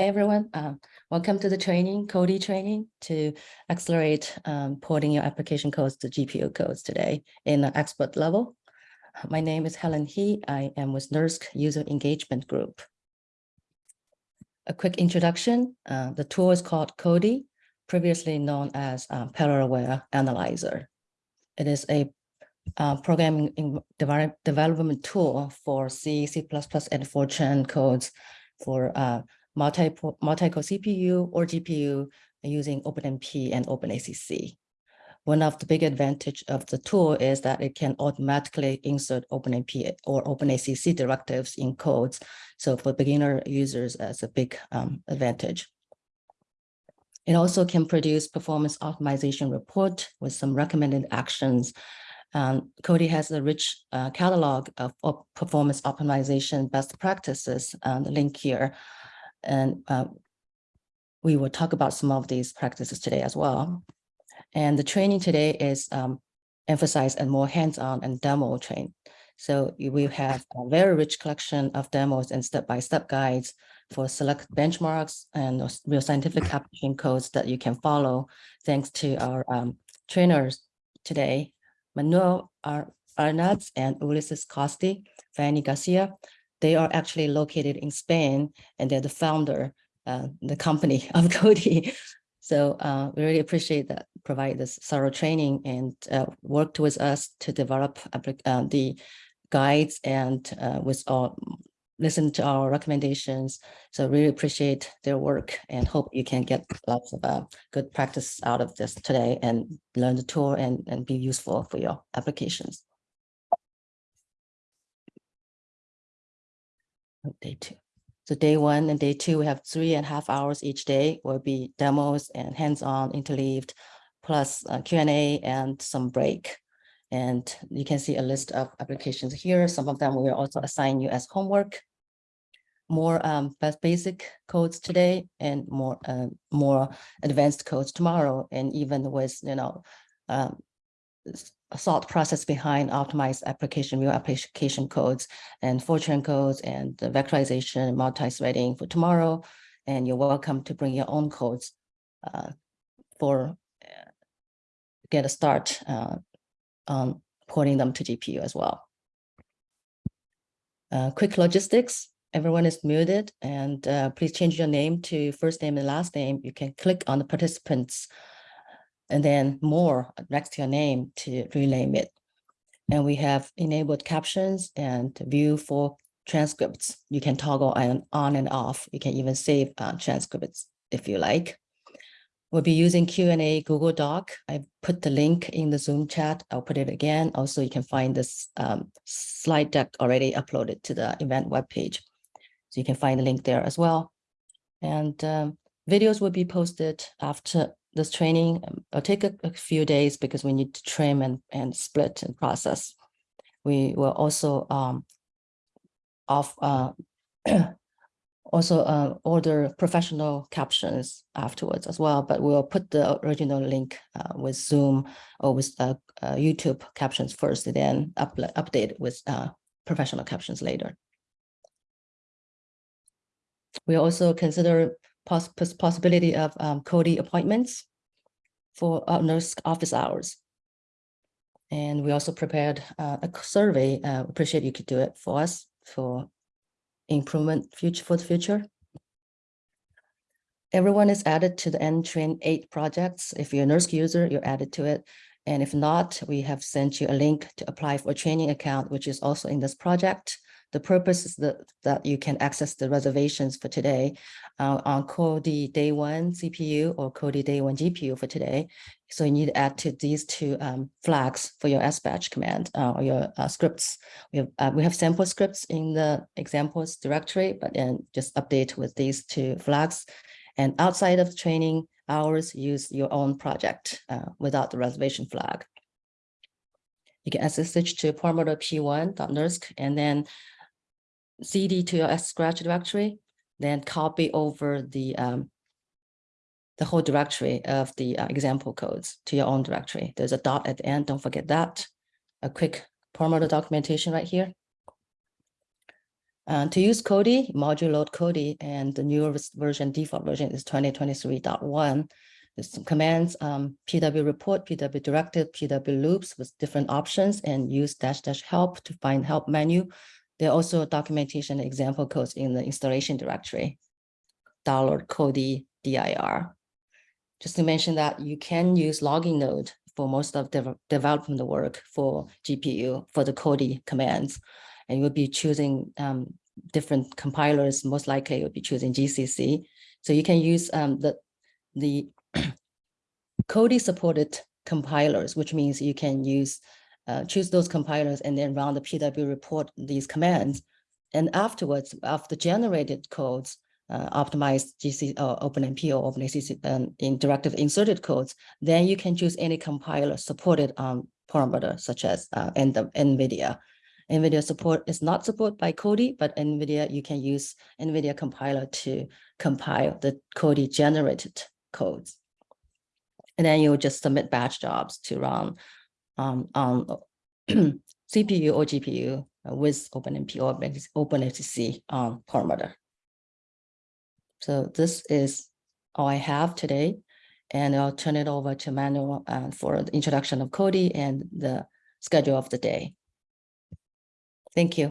Hey everyone, um, welcome to the training, Codee training to accelerate um, porting your application codes to GPU codes today in an expert level. My name is Helen He. I am with NERSC User Engagement Group. A quick introduction, uh, the tool is called Codee, previously known as uh, Parallelware Analyzer. It is a uh, programming development tool for C, C++, and Fortran codes for uh, multi multi-core CPU or GPU using OpenMP and OpenACC. One of the big advantage of the tool is that it can automatically insert OpenMP or OpenACC directives in codes. So for beginner users, that's a big um, advantage. It also can produce performance optimization report with some recommended actions. Um, Codee has a rich uh, catalog of, of, performance optimization best practices, um, the link here. And uh, we will talk about some of these practices today as well. And the training today is um, emphasized and more hands-on and demo train. So we have a very rich collection of demos and step-by-step -step guides for select benchmarks and real scientific application codes that you can follow thanks to our um, trainers today, Manuel Arenaz and Ulises Costi, Fanny Garcia, they are actually located in Spain and they're the founder, uh, the company of Codee. So uh, we really appreciate that, provide this thorough training and uh, worked with us to develop uh, the guides and uh, with all listen to our recommendations. So really appreciate their work and hope you can get lots of uh, good practice out of this today and learn the tool and, and be useful for your applications. Day two. So day one and day two, we have three and a half hours each day will be demos and hands-on interleaved, plus Q&A and some break. And you can see a list of applications here. Some of them we will also assign you as homework. More um, basic codes today and more uh, more advanced codes tomorrow. And even with, you know, um, thought process behind optimized application, real application codes and Fortran codes and the vectorization, multi-threading for tomorrow. And you're welcome to bring your own codes uh, for uh, get a start uh, on porting them to GPU as well. Uh, quick logistics, everyone is muted and uh, please change your name to first name and last name. You can click on the participants and then more next to your name to rename it. And we have enabled captions and view for transcripts. You can toggle on, on and off. You can even save uh, transcripts if you like. We'll be using Q&A Google Doc. I put the link in the Zoom chat. I'll put it again. Also, you can find this um, slide deck already uploaded to the event webpage. So you can find the link there as well. And um, videos will be posted after this training. Um, it'll take a, a, few days because we need to trim and, and split and process. We will also um, off, uh, also uh, order professional captions afterwards as well, but we'll put the original link uh, with Zoom or with uh, uh YouTube captions first, then up, update with uh, professional captions later. We also consider poss possibility of um, Codee appointments for uh, NERSC office hours. And we also prepared uh, a survey. Uh, appreciate you could do it for us for improvement future for the future. Everyone is added to the NTrain 8 projects. If you're a NERSC user, you're added to it. And if not, we have sent you a link to apply for a training account, which is also in this project. The purpose is that, that you can access the reservations for today uh, on Codee day one CPU or Codee day one GPU for today. So you need to add to these two um, flags for your SBatch command uh, or your uh, scripts. We have uh, we have sample scripts in the examples directory, but then just update with these two flags. And outside of training hours, use your own project uh, without the reservation flag. You can SSH to Perlmutter p1.nersc and then cd to your scratch directory, then copy over the um, the whole directory of the uh, example codes to your own directory. There's a dot at the end, don't forget that. A quick Perlmutter documentation right here. Uh, to use Codee, module load Codee, and the newer version, default version is 2023.1. There's some commands, um, PW report, PW directive, PW loops with different options and use dash dash help to find help menu. There are also documentation example codes in the installation directory. Download Codee dir. Just to mention that you can use logging node for most of the development work for GPU for the Codee commands. And you'll be choosing um, different compilers, most likely you'll be choosing GCC. So you can use um, the, the Codee supported compilers, which means you can use, uh, choose those compilers and then run the PW report these commands. And afterwards, after generated codes, uh, optimized GC or OpenMP or OpenACC um, in directive inserted codes, then you can choose any compiler supported on Perlmutter, such as uh, NVIDIA. NVIDIA support is not supported by Codee, but NVIDIA, you can use NVIDIA compiler to compile the Codee generated codes. And then you'll just submit batch jobs to run um, on CPU or GPU uh, with OpenMP or OpenACC on Perlmutter. So this is all I have today. And I'll turn it over to Manuel uh, for the introduction of Codee and the schedule of the day. Thank you.